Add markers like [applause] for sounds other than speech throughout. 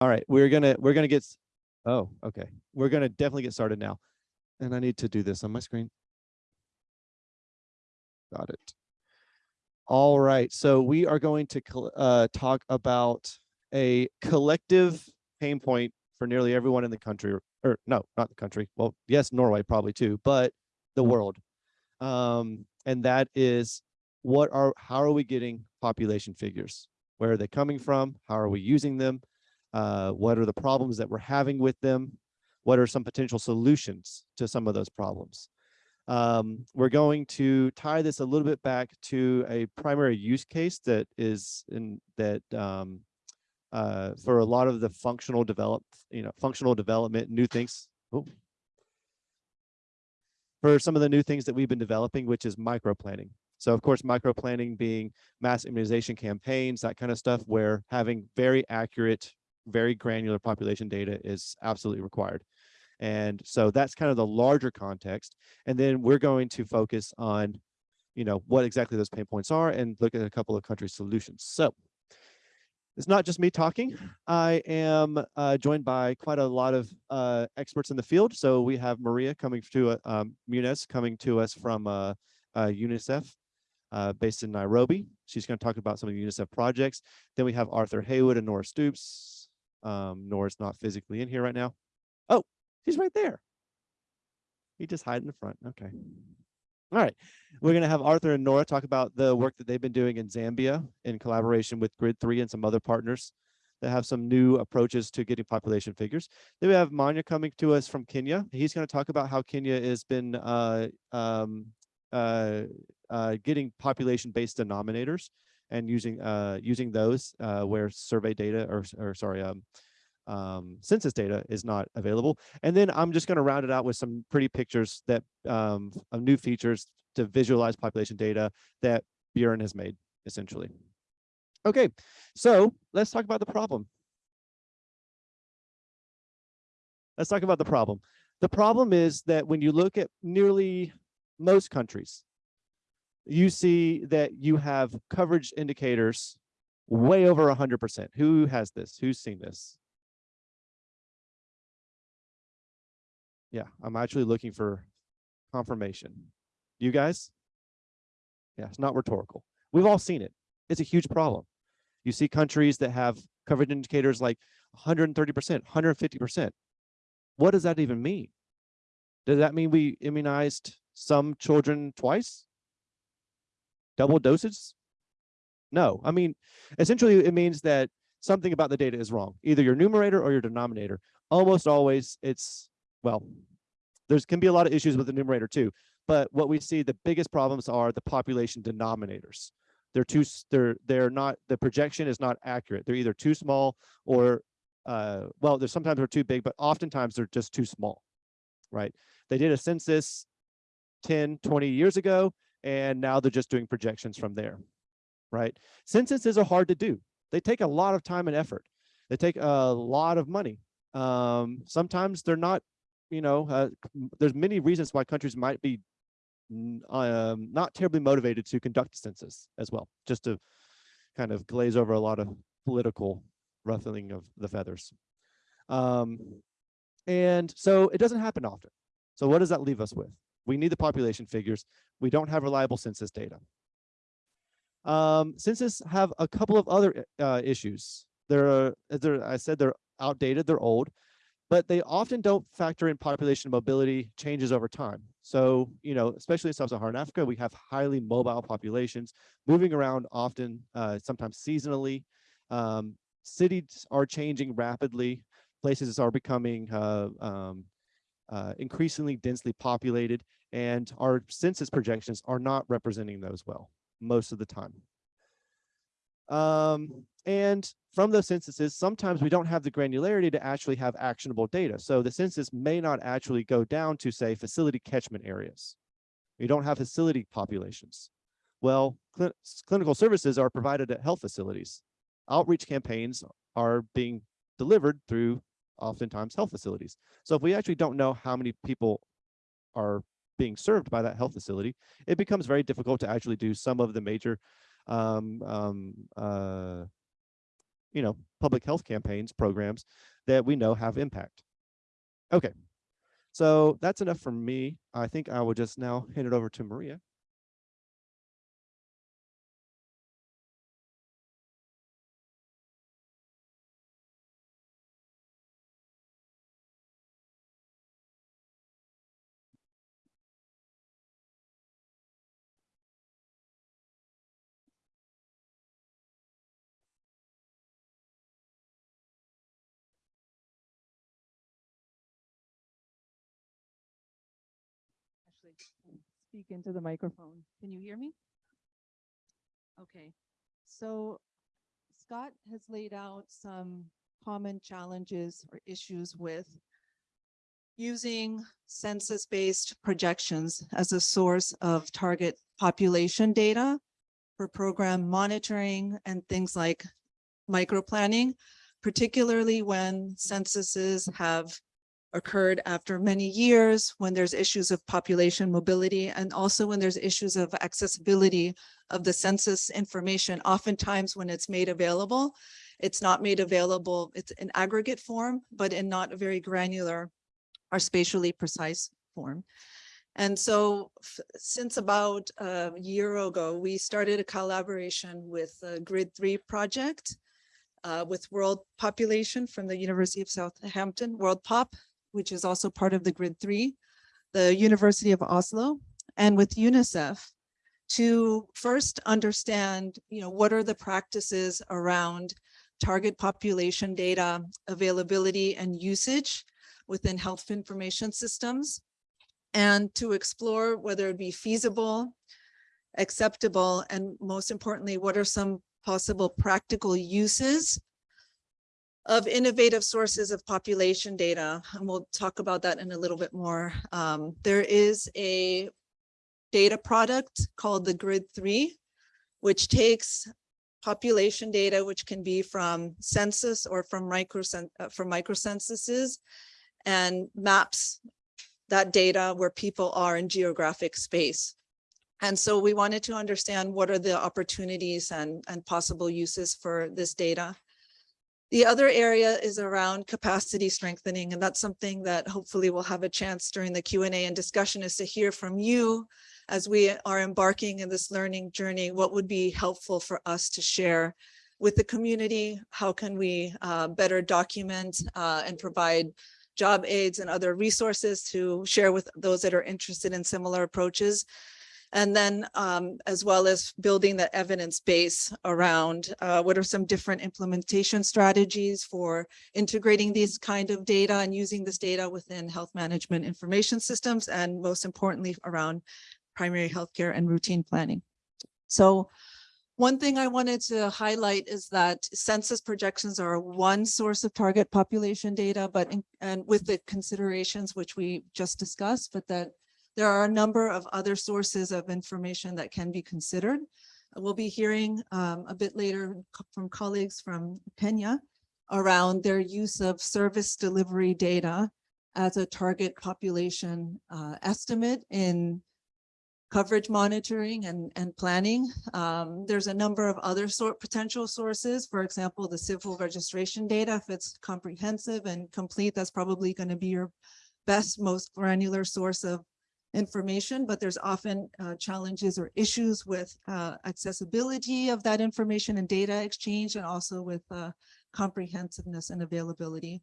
All right, we're gonna we're gonna get. Oh, okay. We're gonna definitely get started now, and I need to do this on my screen. Got it. All right, so we are going to uh, talk about a collective pain point for nearly everyone in the country, or, no, not the country. Well, yes, Norway probably too, but the world. Um, and that is what are how are we getting population figures? Where are they coming from? How are we using them? Uh, what are the problems that we're having with them? What are some potential solutions to some of those problems? Um, we're going to tie this a little bit back to a primary use case that is in that um, uh, for a lot of the functional develop, you know, functional development, new things. Oh. For some of the new things that we've been developing, which is micro planning. So of course, micro planning being mass immunization campaigns, that kind of stuff, where having very accurate, very granular population data is absolutely required. And so that's kind of the larger context. And then we're going to focus on, you know, what exactly those pain points are and look at a couple of country solutions. So it's not just me talking. I am uh, joined by quite a lot of uh, experts in the field. So we have Maria coming to, uh, um, coming to us from uh, uh, UNICEF uh, based in Nairobi. She's going to talk about some of the UNICEF projects. Then we have Arthur Haywood and Nora Stoops. Um, Nora's not physically in here right now. Oh, he's right there. He just hide in the front. Okay. All right. We're going to have Arthur and Nora talk about the work that they've been doing in Zambia in collaboration with Grid 3 and some other partners that have some new approaches to getting population figures. Then we have Manya coming to us from Kenya. He's going to talk about how Kenya has been uh, um, uh, uh, getting population-based denominators and using uh, using those uh, where survey data or, or sorry, um, um, census data is not available. And then I'm just going to round it out with some pretty pictures that um, of new features to visualize population data that Bjorn has made, essentially. Okay, so let's talk about the problem. Let's talk about the problem. The problem is that when you look at nearly most countries, you see that you have coverage indicators way over 100%. Who has this? Who's seen this? Yeah, I'm actually looking for confirmation. You guys? Yeah, it's not rhetorical. We've all seen it. It's a huge problem. You see countries that have coverage indicators like 130%, 150%. What does that even mean? Does that mean we immunized some children twice? Double doses? No, I mean, essentially it means that something about the data is wrong, either your numerator or your denominator. Almost always it's, well, there's can be a lot of issues with the numerator too, but what we see the biggest problems are the population denominators. They're too, they're, they're not, the projection is not accurate. They're either too small or, uh, well, there's sometimes they're too big, but oftentimes they're just too small, right? They did a census 10, 20 years ago, and now they're just doing projections from there, right? Censuses are hard to do. They take a lot of time and effort. They take a lot of money. Um, sometimes they're not, you know, uh, there's many reasons why countries might be um, not terribly motivated to conduct a census as well, just to kind of glaze over a lot of political ruffling of the feathers. Um, and so it doesn't happen often. So what does that leave us with? We need the population figures. We don't have reliable census data. Um, census have a couple of other uh, issues. They're, they're, I said they're outdated, they're old, but they often don't factor in population mobility changes over time. So, you know, especially in sub-Saharan Africa, we have highly mobile populations moving around often, uh, sometimes seasonally. Um, cities are changing rapidly. Places are becoming uh, um, uh, increasingly densely populated, and our census projections are not representing those well most of the time. Um, and from those censuses, sometimes we don't have the granularity to actually have actionable data. So the census may not actually go down to say facility catchment areas. We don't have facility populations. Well, cl clinical services are provided at health facilities. Outreach campaigns are being delivered through oftentimes health facilities. So if we actually don't know how many people are being served by that health facility, it becomes very difficult to actually do some of the major um, um, uh, you know, public health campaigns, programs that we know have impact. Okay, so that's enough for me. I think I will just now hand it over to Maria. Speak into the microphone. Can you hear me? Okay, so Scott has laid out some common challenges or issues with using census-based projections as a source of target population data for program monitoring and things like microplanning, particularly when censuses have occurred after many years when there's issues of population mobility and also when there's issues of accessibility of the census information. Oftentimes when it's made available, it's not made available, it's in aggregate form, but in not a very granular or spatially precise form. And so since about a year ago, we started a collaboration with the Grid 3 project uh, with World Population from the University of Southampton, World Pop, which is also part of the Grid 3, the University of Oslo, and with UNICEF to first understand, you know, what are the practices around target population data availability and usage within health information systems, and to explore whether it be feasible, acceptable, and most importantly, what are some possible practical uses of innovative sources of population data. And we'll talk about that in a little bit more. Um, there is a data product called the Grid 3, which takes population data, which can be from census or from micro uh, from microcensuses and maps that data where people are in geographic space. And so we wanted to understand what are the opportunities and, and possible uses for this data. The other area is around capacity strengthening, and that's something that hopefully we'll have a chance during the Q&A and discussion is to hear from you as we are embarking in this learning journey, what would be helpful for us to share with the community? How can we uh, better document uh, and provide job aids and other resources to share with those that are interested in similar approaches? And then um, as well as building the evidence base around uh, what are some different implementation strategies for integrating these kind of data and using this data within health management information systems and most importantly around primary healthcare and routine planning. So one thing I wanted to highlight is that census projections are one source of target population data, but in, and with the considerations which we just discussed, but that there are a number of other sources of information that can be considered. We'll be hearing um, a bit later from colleagues from Kenya around their use of service delivery data as a target population uh, estimate in coverage monitoring and, and planning. Um, there's a number of other sort potential sources. For example, the civil registration data, if it's comprehensive and complete, that's probably going to be your best, most granular source of information, but there's often uh, challenges or issues with uh, accessibility of that information and data exchange and also with uh, comprehensiveness and availability,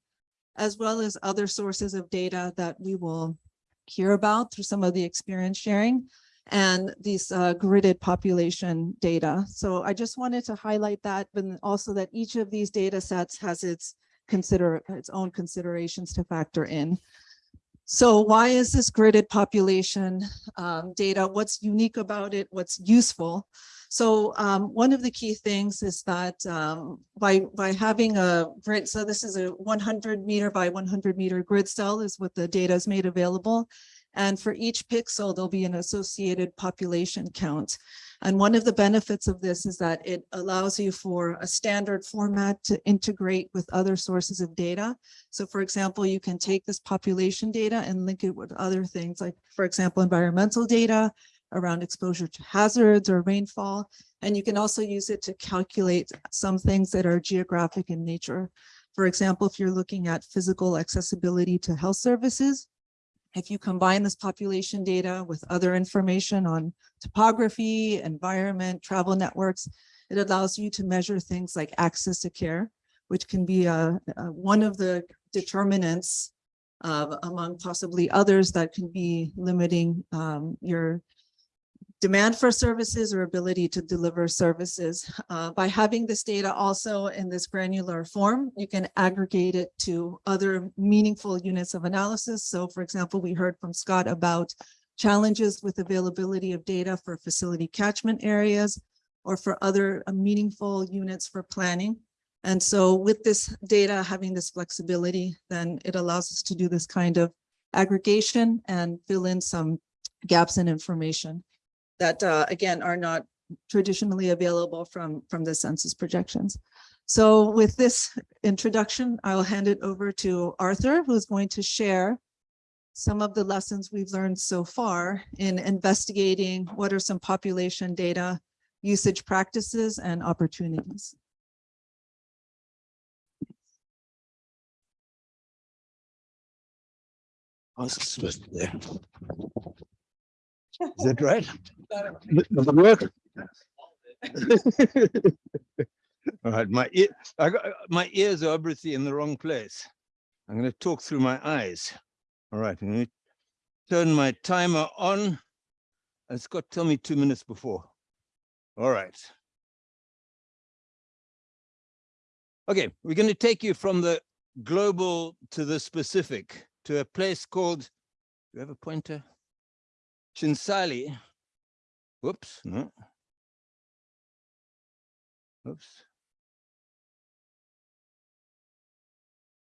as well as other sources of data that we will hear about through some of the experience sharing and these uh, gridded population data. So I just wanted to highlight that, but also that each of these data sets has its consider its own considerations to factor in. So why is this gridded population um, data? What's unique about it? What's useful? So um, one of the key things is that um, by, by having a grid, so this is a 100 meter by 100 meter grid cell is what the data is made available. And for each pixel, there'll be an associated population count. And one of the benefits of this is that it allows you for a standard format to integrate with other sources of data. So for example, you can take this population data and link it with other things like, for example, environmental data, around exposure to hazards or rainfall. And you can also use it to calculate some things that are geographic in nature. For example, if you're looking at physical accessibility to health services, if you combine this population data with other information on topography, environment, travel networks, it allows you to measure things like access to care, which can be a, a- one of the determinants uh, among possibly others that can be limiting um, your demand for services or ability to deliver services. Uh, By having this data also in this granular form, you can aggregate it to other meaningful units of analysis. So for example, we heard from Scott about challenges with availability of data for facility catchment areas or for other uh, meaningful units for planning. And so with this data, having this flexibility, then it allows us to do this kind of aggregation and fill in some gaps in information that, uh, again, are not traditionally available from, from the census projections. So with this introduction, I'll hand it over to Arthur, who's going to share some of the lessons we've learned so far in investigating what are some population data usage practices and opportunities. Supposed to there? Is that right? Does it work? [laughs] All right, my ear, I got, my ears are obviously in the wrong place. I'm going to talk through my eyes. All right, I'm going to turn my timer on. And Scott, tell me two minutes before. All right. Okay, we're going to take you from the global to the specific to a place called, do you have a pointer? Chinsali. Whoops, no. Oops.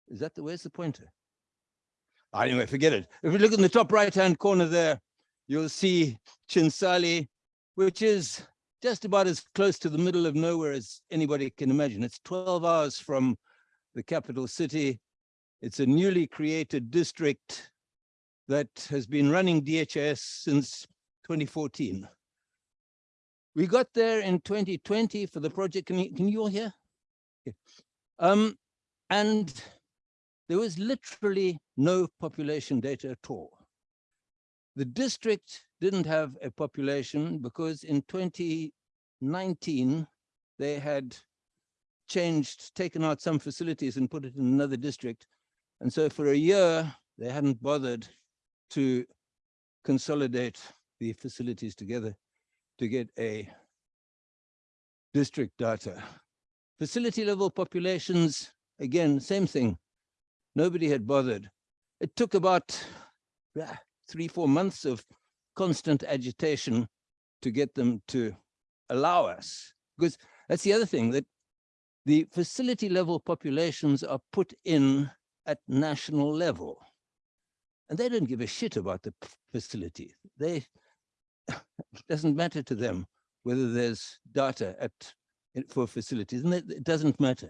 Is that the, where's the pointer? Ah, Anyway, forget it. If you look in the top right-hand corner there, you'll see Chinsali, which is just about as close to the middle of nowhere as anybody can imagine. It's 12 hours from the capital city. It's a newly created district that has been running DHIS since 2014. We got there in 2020 for the project. Can you, can you all hear? Um, and there was literally no population data at all. The district didn't have a population because in 2019, they had changed, taken out some facilities and put it in another district. And so for a year, they hadn't bothered to consolidate the facilities together to get a district data. Facility level populations, again, same thing. Nobody had bothered. It took about three, four months of constant agitation to get them to allow us. Because that's the other thing, that the facility level populations are put in at national level. And they don't give a shit about the facility. They, it doesn't matter to them whether there's data at, for facilities, and it, doesn't matter.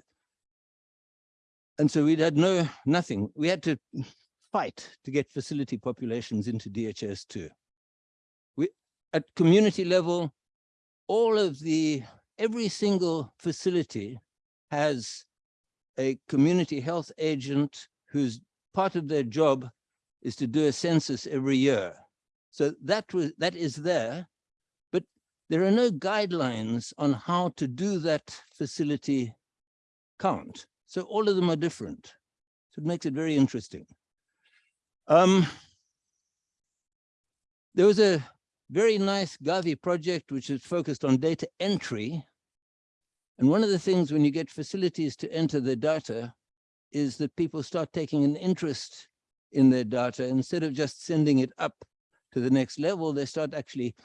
And so we'd had no, nothing. We had to fight to get facility populations into DHIS2. We, at community level, all of the, every single facility has a community health agent whose part of their job is to do a census every year. So that was that is there, but there are no guidelines on how to do that facility count. So all of them are different. So it makes it very interesting. Um, there was a very nice Gavi project which is focused on data entry. And one of the things when you get facilities to enter the data is that people start taking an interest in their data. Instead of just sending it up to the next level, they start actually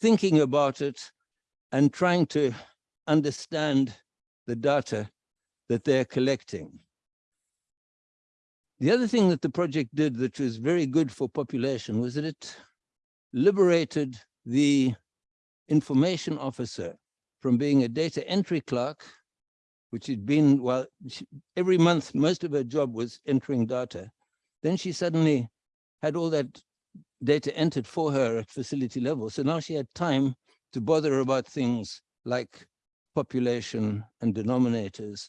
thinking about it and trying to understand the data that they're collecting. The other thing that the project did that was very good for population was that it liberated the information officer from being a data entry clerk, which had been, well, every month, most of her job was entering data. Then she suddenly had all that data entered for her at facility level. So now she had time to bother about things like population and denominators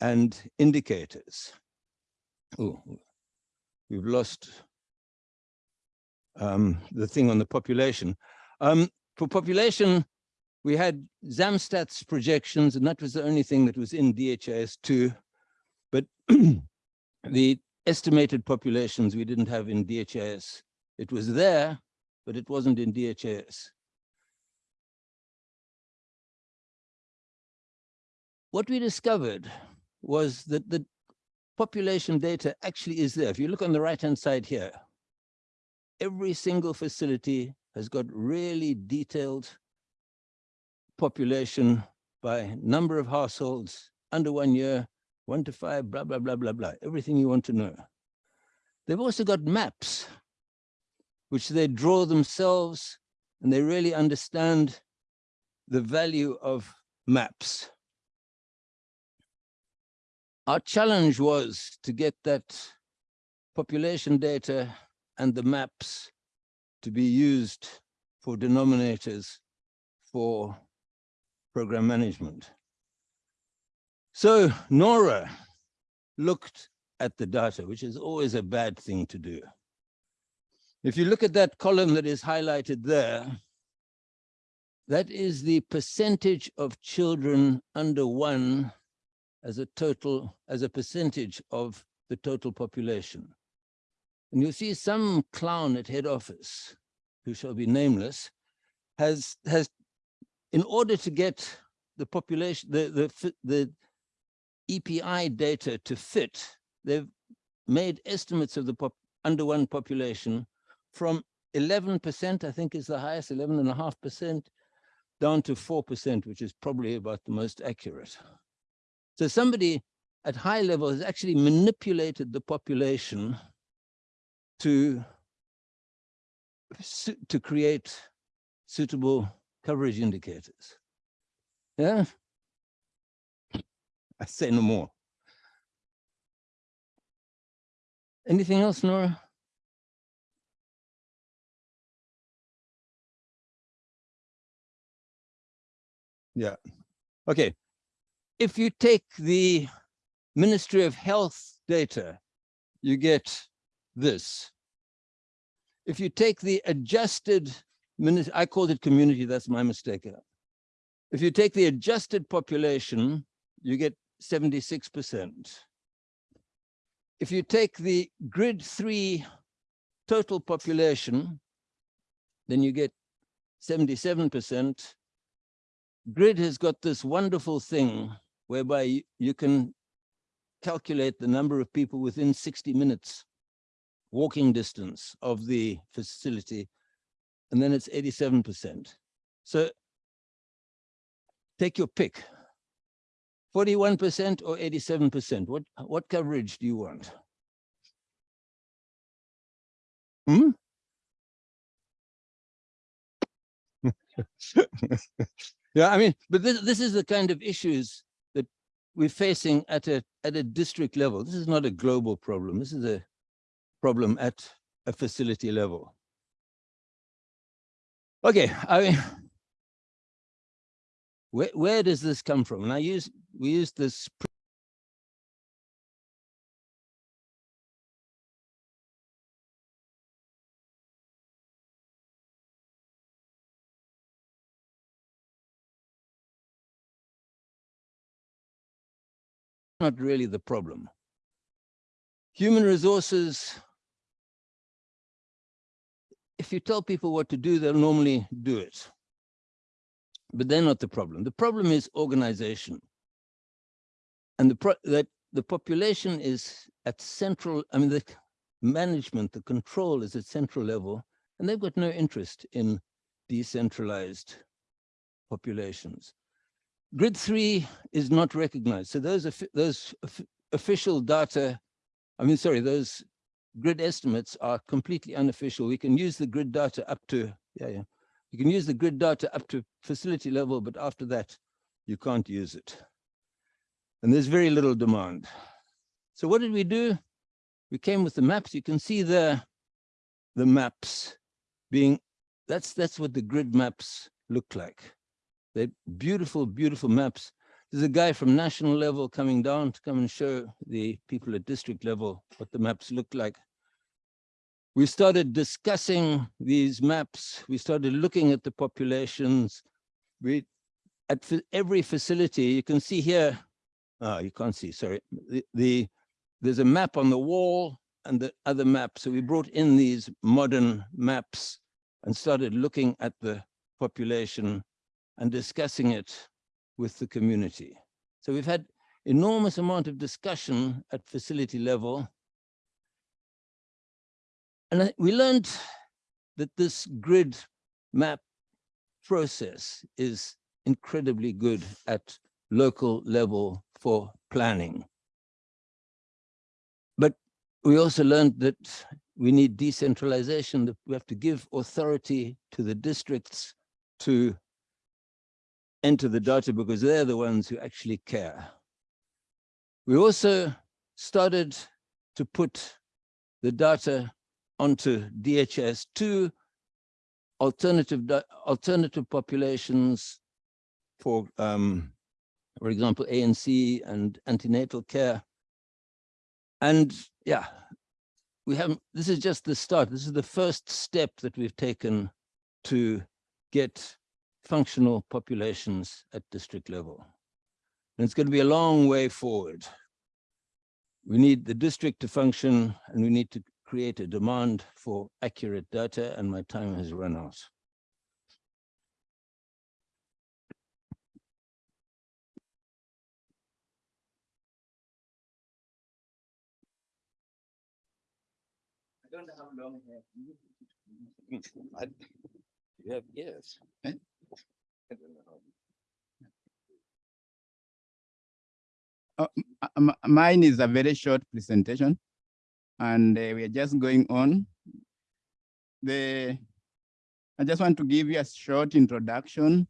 and indicators. Oh, we've lost um, the thing on the population. Um, for population, we had Zamstat's projections, and that was the only thing that was in DHIS2. But [clears throat] the estimated populations we didn't have in DHIS. It was there, but it wasn't in DHIS. What we discovered was that the population data actually is there. If you look on the right-hand side here, every single facility has got really detailed population by number of households under one year, one to five, blah, blah, blah, blah, blah, everything you want to know. They've also got maps, which they draw themselves, and they really understand the value of maps. Our challenge was to get that population data and the maps to be used for denominators for program management. So Nora looked at the data, which is always a bad thing to do. If you look at that column that is highlighted there, that is the percentage of children under one as a total, as a percentage of the total population. And you'll see some clown at head office, who shall be nameless, has, has in order to get the population, the, the, the EPI data to fit, they've made estimates of the pop, under one population from 11%, I think is the highest, 11.5%, down to 4%, which is probably about the most accurate. So somebody at high level has actually manipulated the population to, to create suitable coverage indicators. Yeah, I say no more. Anything else, Nora? Yeah. Okay. If you take the Ministry of Health data, you get this. If you take the adjusted, I called it community, that's my mistake. If you take the adjusted population, you get 76%. If you take the grid three total population, then you get 77%. Grid has got this wonderful thing whereby you, can calculate the number of people within 60 minutes walking distance of the facility, and then it's 87%. So take your pick. 41% or 87%? What, what coverage do you want? Hmm? [laughs] yeah, I mean, but this, this is the kind of issues that we're facing at a, at a district level. This is not a global problem. This is a problem at a facility level. Okay, I mean, where, where does this come from? And I use, we use this not really the problem. Human resources, if you tell people what to do, they'll normally do it but they're not the problem. The problem is organization. And the that the population is at central, I mean, the management, the control is at central level, and they've got no interest in decentralized populations. Grid three is not recognized. So those, those official data, I mean, sorry, those grid estimates are completely unofficial. We can use the grid data up to, yeah, yeah, you can use the grid data up to facility level, but after that, you can't use it. And there's very little demand. So what did we do? We came with the maps. You can see there the maps being, that's, that's what the grid maps look like. They're beautiful, beautiful maps. There's a guy from national level coming down to come and show the people at district level what the maps look like. We started discussing these maps. We started looking at the populations. We, at every facility, you can see here, oh, you can't see, sorry. The, the, there's a map on the wall and the other map. So we brought in these modern maps and started looking at the population and discussing it with the community. So we've had enormous amount of discussion at facility level. And we learned that this grid map process is incredibly good at local level for planning. But we also learned that we need decentralization, that we have to give authority to the districts to enter the data because they're the ones who actually care. We also started to put the data onto DHIS2, alternative, alternative populations for, um, for example, ANC and antenatal care. And yeah, we haven't, this is just the start. This is the first step that we've taken to get functional populations at district level. And it's going to be a long way forward. We need the district to function and we need to create a demand for accurate data and my time has run out. I don't have long hair. I- You have ears. Eh? I don't know how- Uh, Mine is a very short presentation and uh, we are just going on. The, I just want to give you a short introduction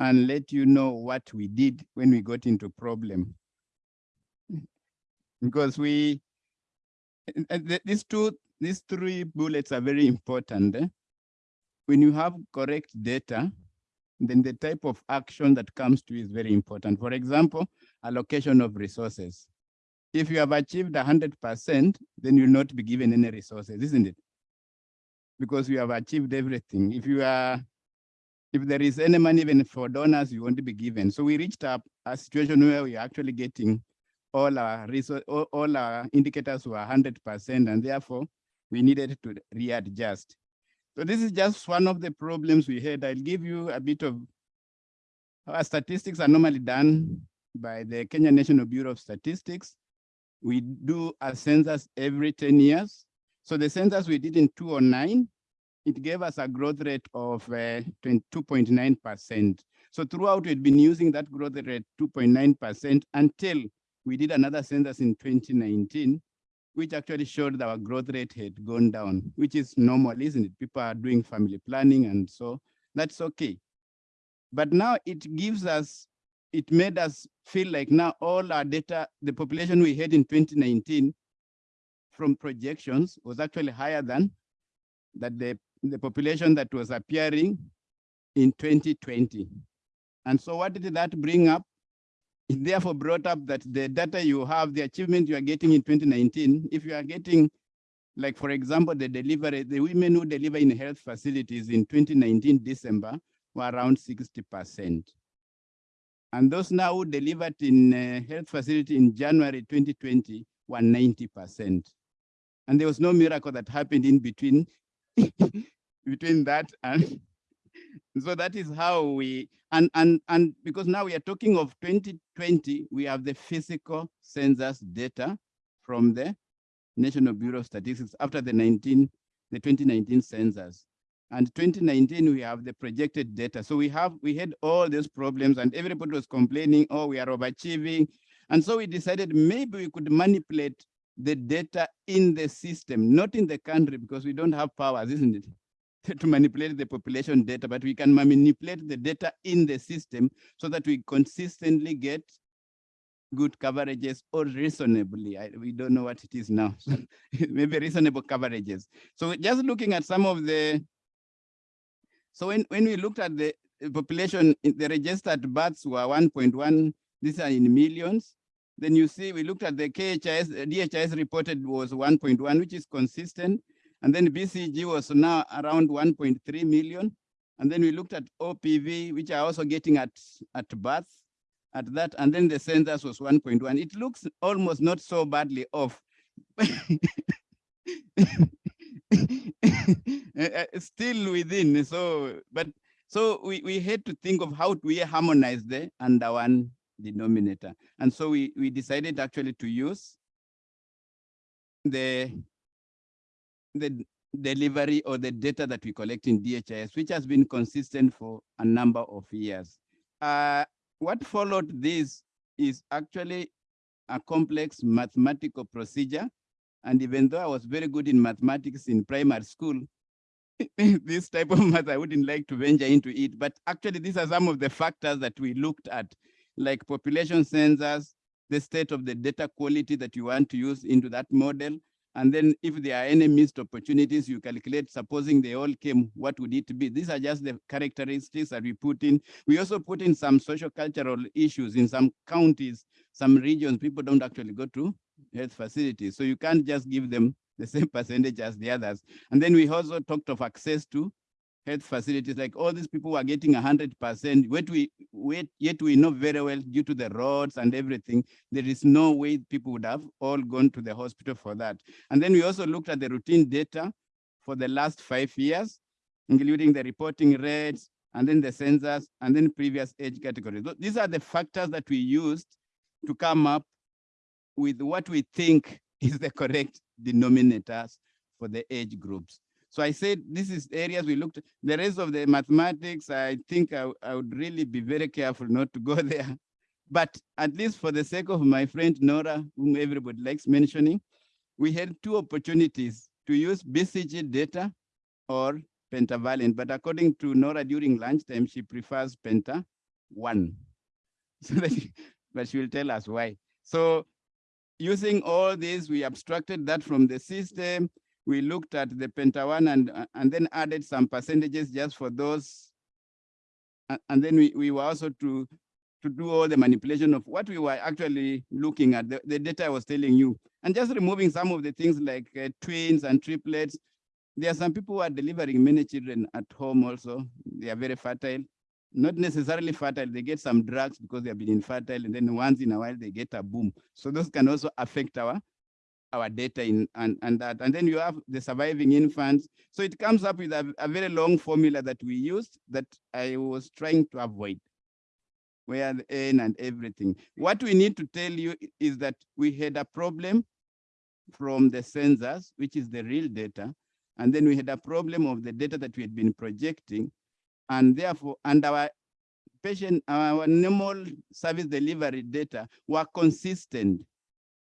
and let you know what we did when we got into problem. Because we, and th- these two, these three bullets are very important. eh. When you have correct data, then the type of action that comes to is very important. For example, allocation of resources. If you have achieved hundred percent, then you'll not be given any resources, isn't it? Because you have achieved everything. If you are, if there is any money even for donors, you won't be given. So we reached up a situation where we are actually getting all our resource, all, all our indicators were hundred percent, and therefore we needed to readjust. So this is just one of the problems we had. I'll give you a bit of our statistics are normally done by the Kenya National Bureau of Statistics. We do a census every 10 years. So the census we did in 2009, it gave us a growth rate of uh, 22.9%. So throughout, we'd been using that growth rate 2.9% until we did another census in 2019, which actually showed that our growth rate had gone down, which is normal, isn't it? People are doing family planning and so that's okay. But now it gives us, it made us feel like now all our data, the population we had in 2019 from projections was actually higher than that the, the population that was appearing in 2020. And so what did that bring up? It therefore brought up that the data you have, the achievement you are getting in 2019, if you are getting, like for example, the delivery, the women who deliver in health facilities in 2019 December were around 60%. And those now delivered in uh, health facility in January 2020 were 90%. And there was no miracle that happened in between, [laughs] between that and [laughs] so that is how we and and and because now we are talking of 2020 we have the physical census data from the national bureau of statistics after the 19 the 2019 census and 2019 we have the projected data so we have we had all these problems and everybody was complaining oh we are overachieving and so we decided maybe we could manipulate the data in the system not in the country because we don't have powers isn't it [laughs] to manipulate the population data, but we can manipulate the data in the system so that we consistently get good coverages or reasonably. I, we don't know what it is now. [laughs] Maybe reasonable coverages. So just looking at some of the, so when, when we looked at the population, the registered births were 1.1, these are in millions. Then you see, we looked at the KHIS, uh, DHIS reported was 1.1, which is consistent. And then BCG was now around 1.3 million. And then we looked at OPV, which are also getting at, at birth at that. And then the census was 1.1. It looks almost not so badly off. [laughs] Uh, [laughs] Still within, so, but, so we, we had to think of how we harmonize the under one denominator. And so we, we decided actually to use the the delivery or the data that we collect in DHIS, which has been consistent for a number of years. Uh, what followed this is actually a complex mathematical procedure. And even though I was very good in mathematics in primary school, [laughs] this type of math, I wouldn't like to venture into it. But actually, these are some of the factors that we looked at, like population census, the state of the data quality that you want to use into that model, and then if there are any missed opportunities, you calculate, supposing they all came, what would it be? These are just the characteristics that we put in. We also put in some social cultural issues in some counties, some regions, people don't actually go to health facilities. So you can't just give them the [laughs] same percentage as the others. And then we also talked of access to health facilities, like all these people were getting hundred percent, yet we, wait, yet we know very well due to the roads and everything, there is no way people would have all gone to the hospital for that. And then we also looked at the routine data for the last five years, including the reporting rates, and then the census, and then previous age categories. Th- These are the factors that we used to come up with what we think [laughs] is the correct denominators for the age groups. So I said, this is areas we looked, the rest of the mathematics, I think I, I would really be very careful not to go [laughs] there. But at least for the sake of my friend Nora, whom everybody likes mentioning, we had two opportunities to use BCG data or pentavalent. But according to Nora during lunchtime, she prefers penta one. [laughs] So that, but she will tell us why. So using all this, we abstracted that from the system we looked at the penta one and, and then added some percentages just for those. And, then we, we were also to, to do all the manipulation of what we were actually looking at, the, the data I was telling you. And just removing some of the things like uh, twins and triplets. There are some people who are delivering many children at home also. They are very fertile. Not necessarily fertile, they get some drugs because they have been infertile and then once in a while they get a boom. So those can also affect our our data in and, and that. And then you have the surviving infants. So it comes up with a, a very long formula that we used that I was trying to avoid where the N and everything. What we need to tell you is that we had a problem from the census, which is the real data. And then we had a problem of the data that we had been projecting. And therefore, and our patient, our normal service delivery data were consistent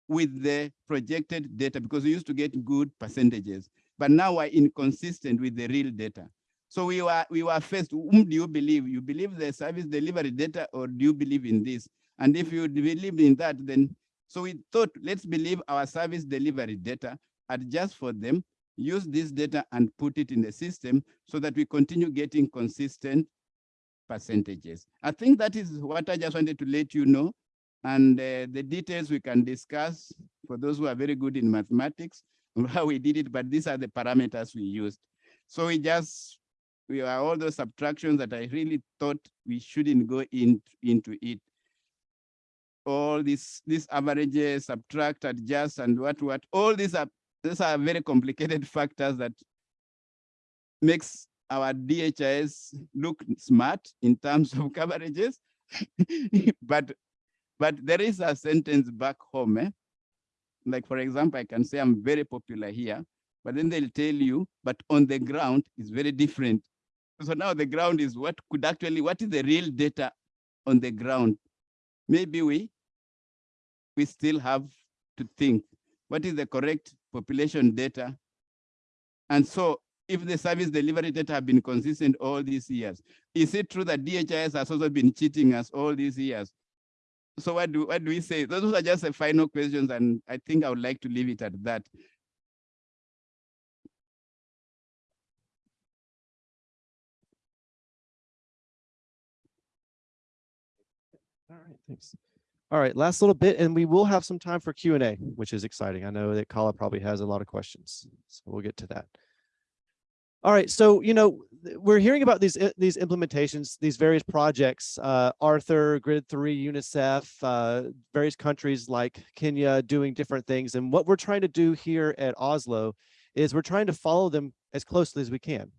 with the projected data because we used to get good percentages, but now we're inconsistent with the real data. So we were we were faced, whom do you believe? You believe the service delivery data or do you believe in this? And if you believe in that, then so we thought let's believe our service delivery data, adjust for them, use this data and put it in the system so that we continue getting consistent percentages. I think that is what I just wanted to let you know. And uh, the details we can discuss for those who are very good in mathematics [laughs] how we did it, but these are the parameters we used. So we just, we are all those subtractions that I really thought we shouldn't go in, into it. All these, these averages, subtract, adjust, and what, what, all these are, these are very complicated [laughs] factors that makes our DHIS look smart in terms of [laughs] coverages. [laughs] but but there is a sentence back home. Eh? Like, for example, I can say I'm very popular here, but then they'll tell you, but on the ground is very different. So now the ground is what could actually, what is the real data on the ground? Maybe we, we still have to think, what is the correct population data? And so if the service delivery data have been consistent all these years, is it true that DHIS has also been cheating us all these years? so what do, what do we say? Those are just the final questions and I think I would like to leave it at that. All right, thanks. All right, last little bit, and we will have some time for Q and A, which is exciting. I know that Kala probably has a lot of questions, so we'll get to that. All right, so you know we're hearing about these these implementations, these various projects, uh, Arthur, Grid Three, UNICEF, uh, various countries like Kenya doing different things, and what we're trying to do here at Oslo is we're trying to follow them as closely as we can.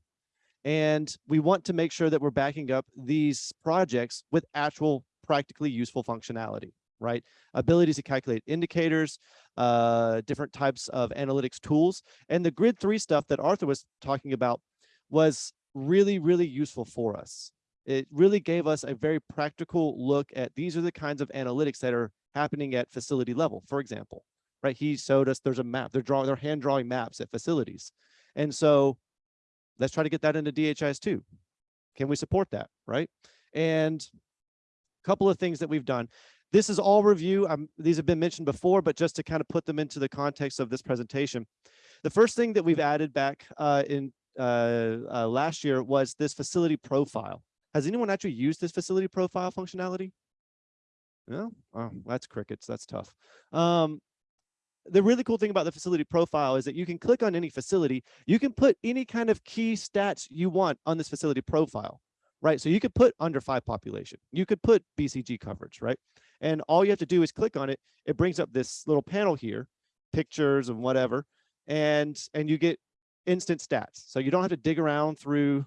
And we want to make sure that we're backing up these projects with actual practically useful functionality, right? Abilities to calculate indicators, uh, different types of analytics tools. And the grid three stuff that Arthur was talking about was really, really useful for us. It really gave us a very practical look at these are the kinds of analytics that are happening at facility level, for example, right? He showed us there's a map, they're drawing, they're hand drawing maps at facilities. And so let's try to get that into DHIS2. Can we support that, right? And a couple of things that we've done. This is all review. Um, these have been mentioned before, but just to kind of put them into the context of this presentation. The first thing that we've added back uh, in uh, uh, last year was this facility profile. Has anyone actually used this facility profile functionality? No? Oh, that's crickets. That's tough. Um, the really cool thing about the facility profile is that you can click on any facility, you can put any kind of key stats you want on this facility profile, right? So you could put under five population, you could put BCG coverage, right? And all you have to do is click on it. It brings up this little panel here, pictures and whatever, and and you get instant stats. So you don't have to dig around through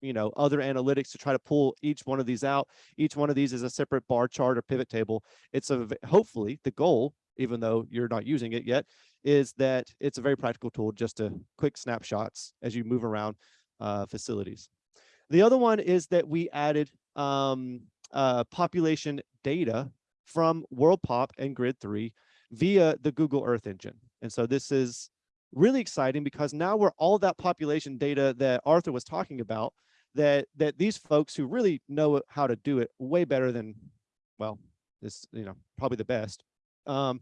you know other analytics to try to pull each one of these out each one of these is a separate bar chart or pivot table it's a hopefully the goal even though you're not using it yet, is that it's a very practical tool just to quick snapshots as you move around uh, facilities. The other one is that we added um, uh, population data from WorldPop and Grid 3 via the Google Earth engine. And so this is really exciting because now we're all that population data that Arthur was talking about that that these folks who really know how to do it way better than well this you know probably the best um,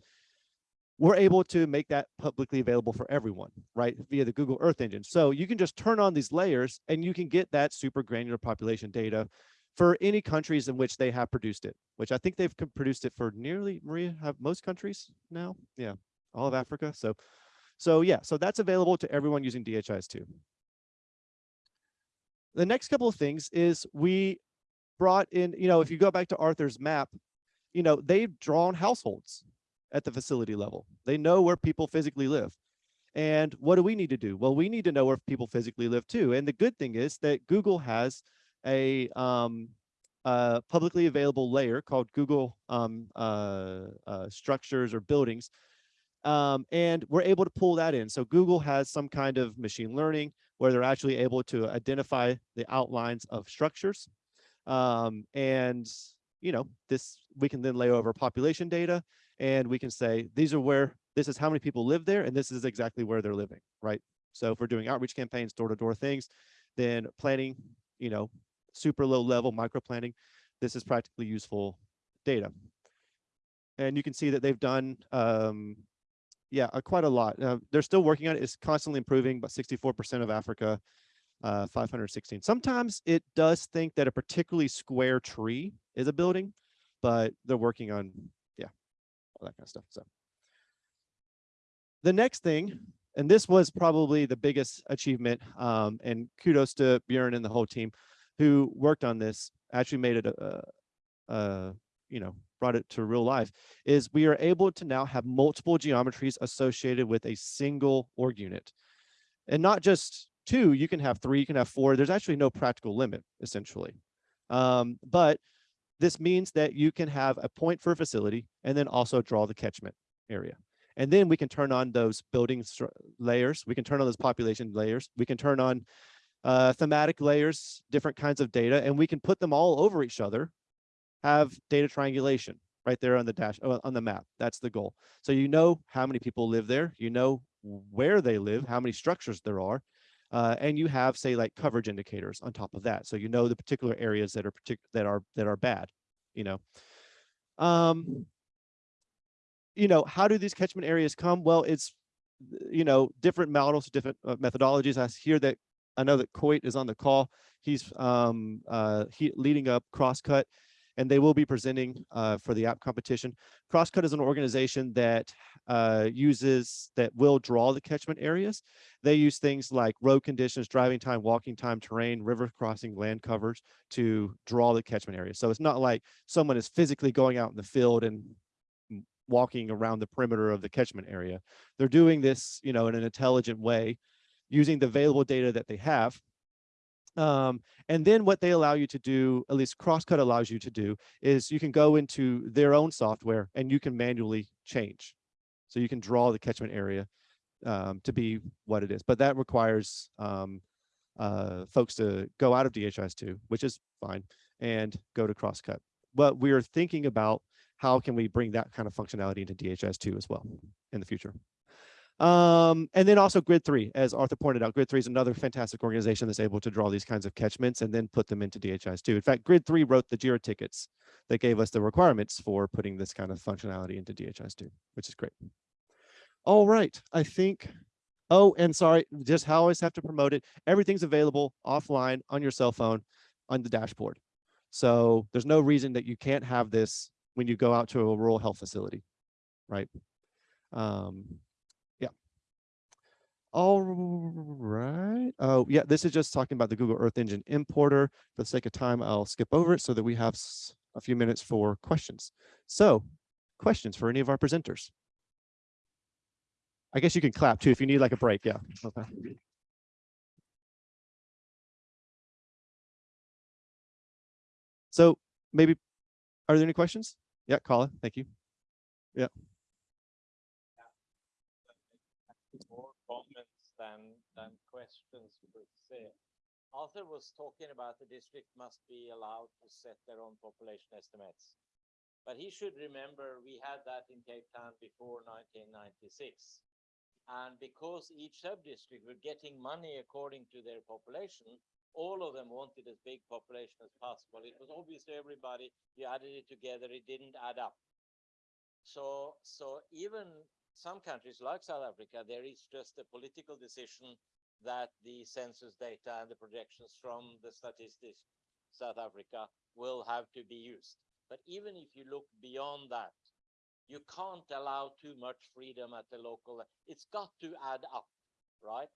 we're able to make that publicly available for everyone, right, via the Google Earth engine. So you can just turn on these layers and you can get that super granular population data for any countries in which they have produced it, which I think they've produced it for nearly, Maria, have most countries now? Yeah, all of Africa. So, so yeah, so that's available to everyone using DHIS2. The next couple of things is we brought in, you know, if you go back to Arthur's map, you know, they've drawn households at the facility level. They know where people physically live. And what do we need to do? Well, we need to know where people physically live too. And the good thing is that Google has a um, uh, publicly available layer called Google um, uh, uh, structures or buildings. Um, and we're able to pull that in. So Google has some kind of machine learning where they're actually able to identify the outlines of structures. Um, and you know, this we can then lay over population data and we can say these are where this is how many people live there and this is exactly where they're living, right? So if we're doing outreach campaigns, door-to-door things, then planning, you know, super low level micro planning, this is practically useful data. And you can see that they've done um, yeah, uh, quite a lot. Uh, they're still working on it. It's constantly improving, but 64% of Africa, uh, 516. Sometimes it does think that a particularly square tree is a building, but they're working on, all that kind of stuff. So the next thing, and this was probably the biggest achievement, um, and kudos to Bjorn and the whole team who worked on this, actually made it a, a, a you know, brought it to real life, is we are able to now have multiple geometries associated with a single org unit. And not just two, you can have three, you can have four. There's actually no practical limit, essentially. Um, but this means that you can have a point for a facility and then also draw the catchment area. And then we can turn on those building layers. We can turn on those population layers. We can turn on uh, thematic layers, different kinds of data, and we can put them all over each other, have data triangulation right there on the dash uh, on the map. That's the goal. So you know how many people live there. You know where they live, how many structures there are, uh, and you have say like coverage indicators on top of that. So you know the particular areas that are partic- that are that are bad, you know. Um, you know, how do these catchment areas come? Well, it's, you know, different models, different uh, methodologies. I hear that, I know that Coit is on the call. He's um, uh, he leading up Crosscut and they will be presenting uh, for the app competition. Crosscut is an organization that uh, uses, that will draw the catchment areas. They use things like road conditions, driving time, walking time, terrain, river crossing, land covers to draw the catchment area. So it's not like someone is physically going out in the field and walking around the perimeter of the catchment area. They're doing this, you know, in an intelligent way, using the available data that they have um, and then what they allow you to do, at least Crosscut allows you to do, is you can go into their own software and you can manually change. So you can draw the catchment area um, to be what it is, but that requires um, uh, folks to go out of DHIS2, which is fine, and go to Crosscut. But we are thinking about how can we bring that kind of functionality into DHIS2 as well in the future. Um, and then also Grid 3, as Arthur pointed out, Grid 3 is another fantastic organization that's able to draw these kinds of catchments and then put them into DHIS2. In fact, Grid 3 wrote the JIRA tickets that gave us the requirements for putting this kind of functionality into DHIS2, which is great. All right, I think, oh, and sorry, just how I always have to promote it. Everything's available offline on your cell phone on the dashboard. So there's no reason that you can't have this when you go out to a rural health facility, right? Um, all right. Oh, uh, yeah, this is just talking about the Google Earth Engine importer. For the sake of time, I'll skip over it so that we have a few minutes for questions. So questions for any of our presenters? I guess you can clap too if you need like a break. Yeah. Okay. So maybe, are there any questions? Yeah, Colin, thank you. more comments than, than questions per se. Arthur was talking about the district must be allowed to set their own population estimates. But he should remember, we had that in Cape Town before nineteen ninety-six. And because each sub-district were getting money according to their population, all of them wanted as big population as possible. It was obvious to everybody, you added it together, it didn't add up. So, so even some countries like South Africa, there is just a political decision that the census data and the projections from the statistics South Africa will have to be used. But even if you look beyond that, you can't allow too much freedom at the local. It's got to add up, right?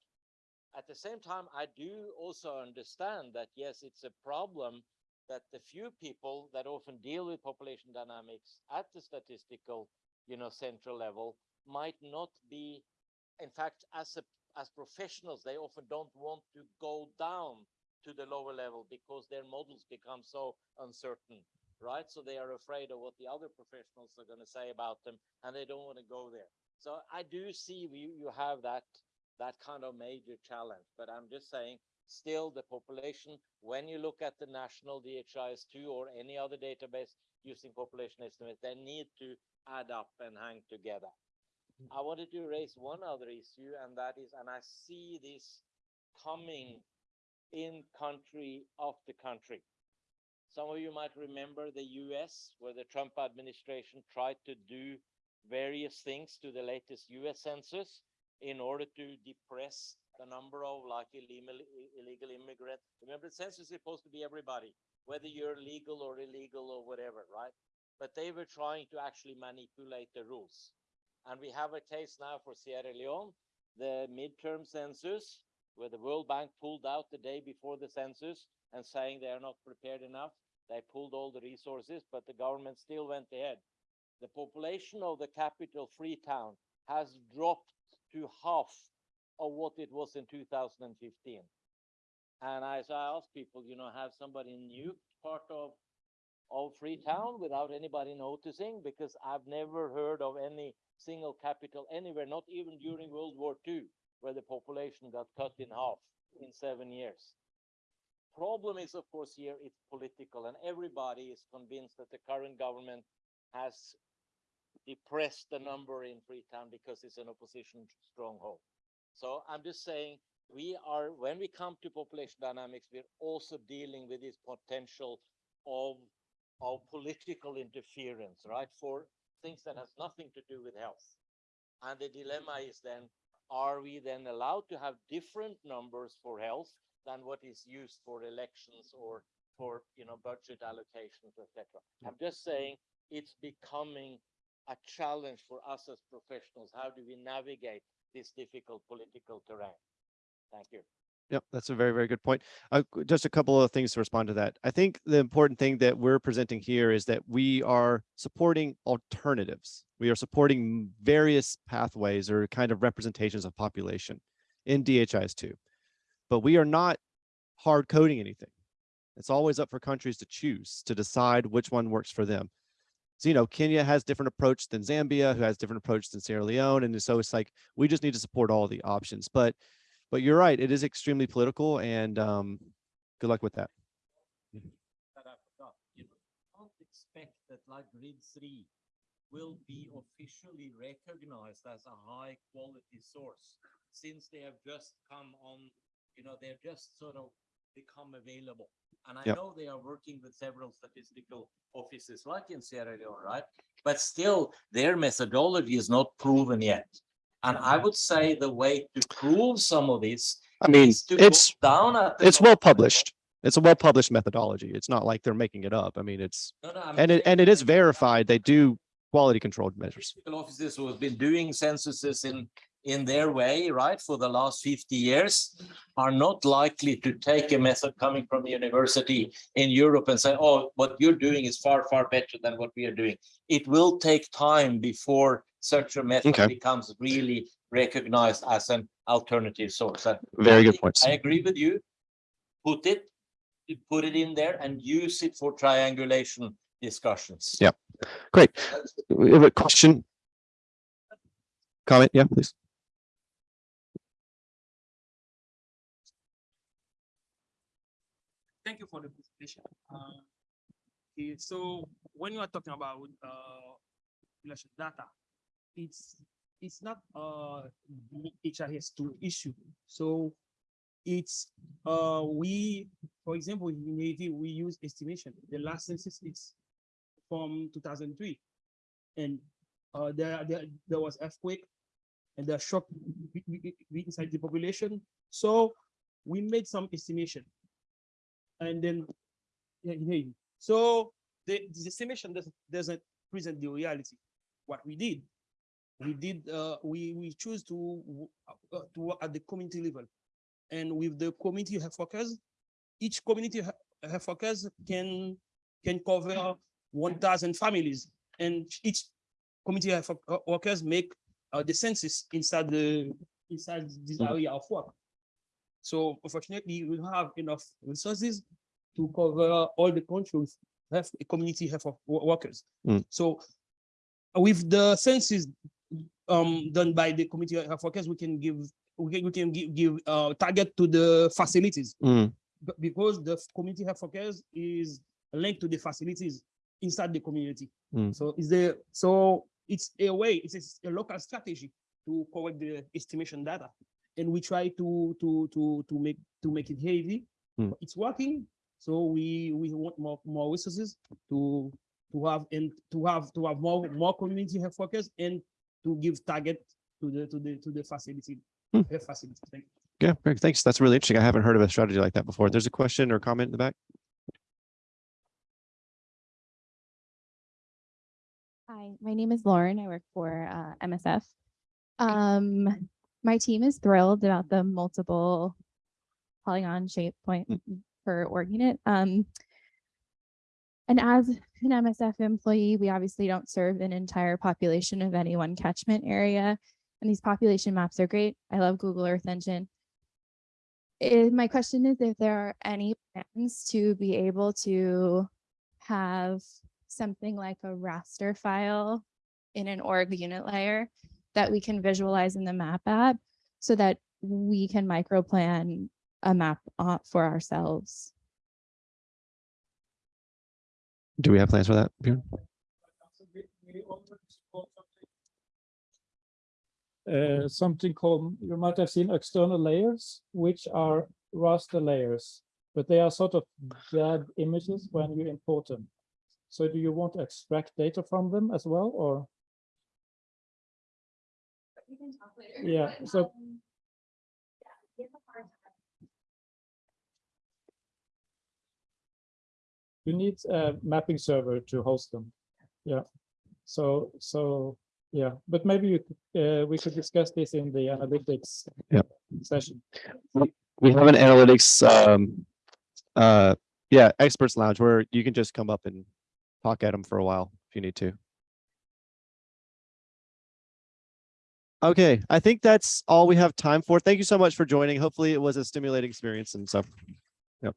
At the same time, I do also understand that yes, it's a problem that the few people that often deal with population dynamics at the statistical, you know, central level might not be, in fact, as a, as professionals, they often don't want to go down to the lower level because their models become so uncertain, right? So they are afraid of what the other professionals are going to say about them, and they don't want to go there. So I do see you, you have that that kind of major challenge, but I'm just saying, still the population, when you look at the national DHIS2 or any other database using population estimates, they need to add up and hang together. I wanted to raise one other issue, and that is, and I see this coming in country after country. Some of you might remember the US, where the Trump administration tried to do various things to the latest US census in order to depress the number of like illegal, immigrants. Remember, the census is supposed to be everybody, whether you're legal or illegal or whatever, right? But they were trying to actually manipulate the rules. And we have a case now for Sierra Leone, the midterm census, where the World Bank pulled out the day before the census and saying they are not prepared enough. They pulled all the resources, but the government still went ahead. The population of the capital, Freetown, has dropped to half of what it was in 2015. And as I ask people, you know, have somebody new part of of Freetown without anybody noticing because I've never heard of any single capital anywhere, not even during mm-hmm. World War II, where the population got cut in mm-hmm. half in seven years. Problem is, of course, here it's political, and everybody is convinced that the current government has depressed the mm-hmm. number in Freetown because it's an opposition stronghold. So I'm just saying we are when we come to population dynamics, we're also dealing with this potential of of political interference, right? For things that has nothing to do with health. And the dilemma mm-hmm. is then, are we then allowed to have different numbers for health than what is used for elections or for, you know, budget allocations, etc. I'm mm-hmm. just saying it's becoming a challenge for us as professionals. How do we navigate this difficult political terrain? Thank you. Yep, that's a very, very good point. Uh, just a couple of things to respond to that. I think the important thing that we're presenting here is that we are supporting alternatives. We are supporting various pathways or kind of representations of population in DHIS two. But we are not hard coding anything. It's always up for countries to choose, to decide which one works for them. So, you know, Kenya has different approach than Zambia, who has different approach than Sierra Leone. And so it's like, we just need to support all the options. But but you're right, it is extremely political and um, good luck with that. that I forgot, you know, can't expect that like grid three will be officially recognized as a high quality source since they have just come on, you know, they're just sort of become available. And I Yep. know they are working with several statistical offices like in Sierra Leone, right? But still, their methodology is not proven yet. And I would say the way to prove some of this I mean, it's down at it's well published. It's a well published methodology. It's not like they're making it up. I mean, it's No, no, and it and it is verified. They do quality controlled measures. Offices who have been doing censuses in, in their way, right, for the last fifty years are not likely to take a method coming from the university in Europe and say, oh, what you're doing is far, far better than what we are doing. It will take time before such a method Okay. becomes really recognized as an alternative source. And Very I good think- points. I agree with you. Put it, put it in there and use it for triangulation discussions. Yeah. Great. We have a question? Comment? Yeah, please. Thank you for the presentation. Uh, so when you are talking about uh population data, it's it's not uh HIS two issue. So it's uh we, for example, in Haiti, we use estimation. The last census is from two thousand three. And uh there there there was earthquake and the shock inside the population. So we made some estimation. And then yeah. So the, the estimation doesn't, doesn't present the reality. What we did, we did, uh, we, we choose to, uh, to work at the community level. And with the community health workers, each community he- health workers can, can cover one thousand families. And each community health uh, workers make, uh, the census inside the, inside this Mhm. area of work. So unfortunately, we don't have enough resources to cover all the countries have a community health wo- wo- workers. Mm. So with the census um done by the community health workers, we can give, we can, we can give, give uh target to the facilities. Mm, because the community health workers is linked to the facilities inside the community. Mm. So is there, so it's a way, it's a local strategy to correct the estimation data. And we try to, to, to, to make, to make it heavy. Mm. It's working, so we, we want more, more resources to, to have, and to have, to have more, more community health workers and to give target to the, to the, to the facility, Hmm. health facility. Thank you. Yeah, great. Thanks. That's really interesting. I haven't heard of a strategy like that before. There's a question or comment in the back? Hi, my name is Lauren. I work for uh, MSF. Um, my team is thrilled about the multiple polygon shape point Mm. for org unit. Um, and as an MSF employee, we obviously don't serve an entire population of any one catchment area. And these population maps are great. I love Google Earth Engine. My question is if there are any plans to be able to have something like a raster file in an org unit layer that we can visualize in the map app so that we can microplan a map for ourselves. Do we have plans for that? Bjorn? uh, something called, you might have seen external layers, which are raster layers, but they are sort of dead images when you import them. So do you want to extract data from them as well, or? Yeah, so you need a mapping server to host them. Yeah. So, so, yeah, but maybe you, uh, we could discuss this in the analytics Yep. session. We have an analytics, um, uh, yeah, experts lounge where you can just come up and talk at them for a while if you need to. Okay, I think that's all we have time for. Thank you so much for joining. Hopefully it was a stimulating experience and so, yep.